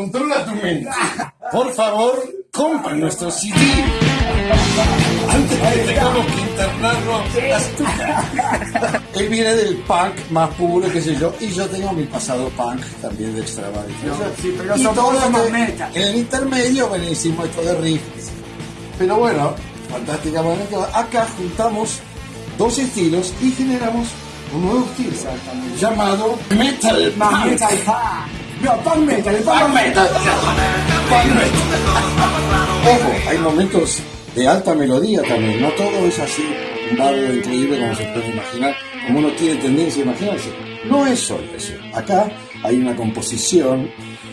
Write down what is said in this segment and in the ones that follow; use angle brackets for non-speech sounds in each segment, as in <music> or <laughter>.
Controla tu mente. Por favor, compra nuestro CD. Antes que tengamos que las tucas. Él viene del punk más puro, qué sé yo, y yo tengo mi pasado punk también de extravagancia. No, sí, pero Y somos- todo somos este- metal. En el intermedio, bueno, hicimos esto de riff. Pero bueno, fantástica manera. Acá juntamos dos estilos y generamos un nuevo estilo llamado Metal Punk. metal punk. No, punk metal, el punk Punk metal. metal. Ojo, hay momentos de alta melodía también. No todo es así un barrio increíble como se puede imaginar, como uno tiene tendencia a imaginarse. No es solo eso. Acá hay una composición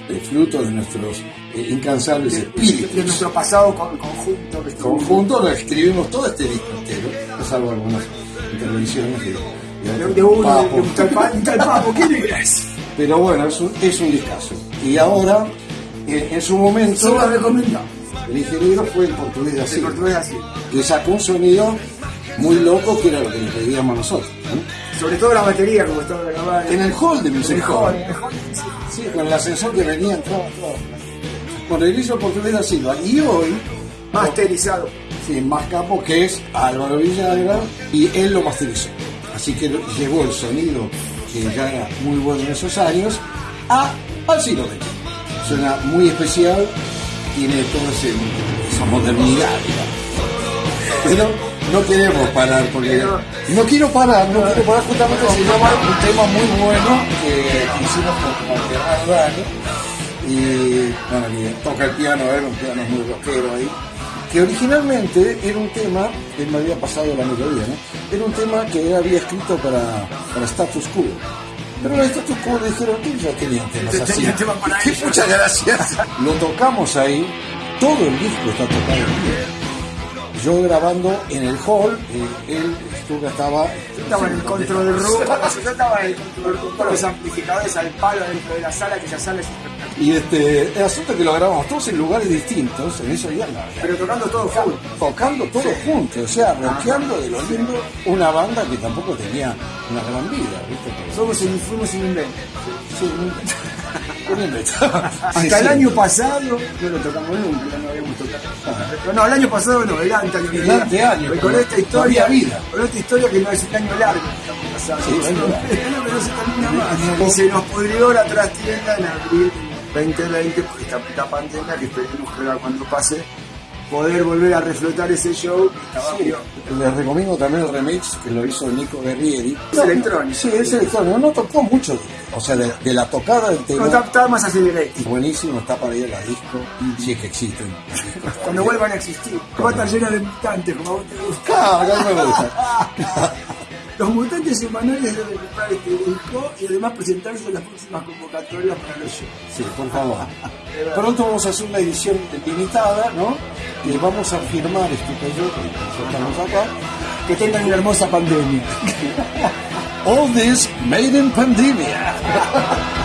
de fruto de nuestros eh, incansables De espíritus. nuestro pasado con- conjunto. conjunto lo escribimos todo este disco entero, salvo algunas intervenciones de, de, De, de Papo. un tal tal papo. ¿Quién? <laughs> Pero bueno, es un, es un discazo. Y ahora, en, en su momento, Solo la recomiendo. el ingeniero fue el portugués de El así, que sacó un sonido muy loco que era lo que le pedíamos nosotros. ¿no? Sobre todo la batería, como estaba grabada. En el hall de Music el Hall. hall, el hall, sí. Sí, con el ascensor que venía, entraba, entraba. Bueno, él hizo el portugués de Silva. Y hoy, Masterizado. Sí, más capo que es Álvaro Villagra y él lo masterizó. Así que llegó el sonido que ya era muy bueno en esos años a, al siglo XX. Suena muy especial, tiene toda esa modernidad. Pero no queremos parar porque no quiero parar, no quiero parar justamente se llama un tema muy bueno que hicimos con, Gerardo Dani y bueno, toca el piano, era un piano muy rockero ahí, que originalmente era un tema, él me había pasado la melodía, ¿no? Era un tema que él había escrito para, para Status Quo. Pero los Status Quo le dijeron que ya tenían temas Ya así. tema para <laughs> ellos. Muchas gracias. Lo tocamos ahí, todo el disco está tocado vivo. Yo grabando en el hall, eh, él estuvo, estaba... Yo estaba en el control del room. <laughs> Yo estaba en el control room con los amplificadores al palo dentro de la sala, que esa sala es. Y este, el asunto es que lo grabamos todos en lugares distintos, en eso ya no. Pero tocando todo full. tocando todos juntos, o sea, rockeando de lo lindo, una banda que tampoco tenía una gran vida, ¿viste? Somos fuimos invento. Sí, un invento. Hasta el año pasado no lo tocamos nunca, no habíamos tocado. Pero no, el año pasado no, el anterior. El anteaño, Con esta historia, vida. con esta historia que no es un año largo que <laughs> no se termina más. Y se nos pudrió la trastienda en abril 2020 por esta puta pandemia que esperemos que ahora cuando pase poder volver a reflotar ese show estaba Sí, les recomiendo también el remix que lo hizo Nico Guerrieri. Es electrónico. Sí, es electrónico. No tocó mucho, o sea, de, de la tocada del No, tema. está, está más acelerado. Buenísimo, está para ir a la disco, si es que existen. <laughs> Cuando vuelvan a existir. Va a estar llena de mutantes, como a vos te gusta. Claro, mí me gusta. <laughs> Los mutantes semanales deben comprar este disco y además presentarse en las próximas convocatorias para los shows. Sí, por favor. Pronto vamos a hacer una edición limitada, ¿no? Y vamos a firmar este que acá. Que tengan una hermosa pandemia. <laughs> All this made in pandemia. <laughs>